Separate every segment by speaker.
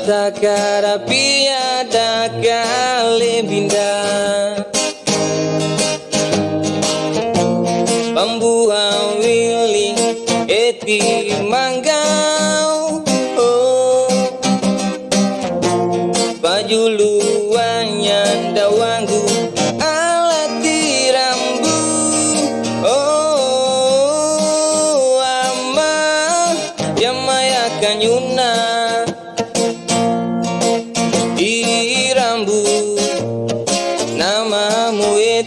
Speaker 1: mata karapia da kale binda Pambuha wili eti manggau. Oh. Pajuluannya dawangu alati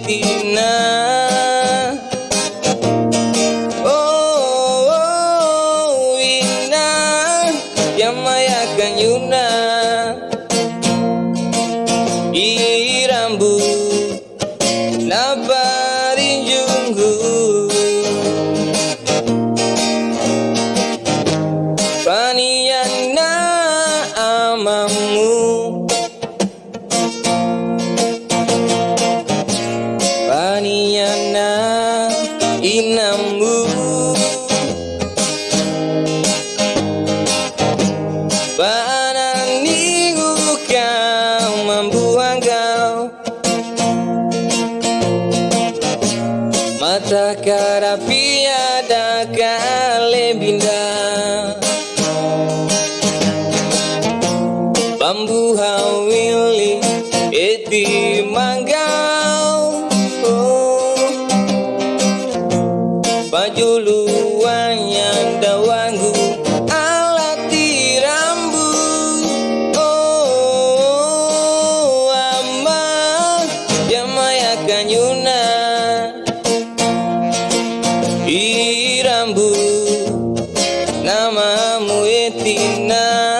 Speaker 1: namamu etina oh, oh ina yamaya kanyuna Mata karapia da kale binda Bambu hawili eti manggau oh. Baju luanya Namamu etina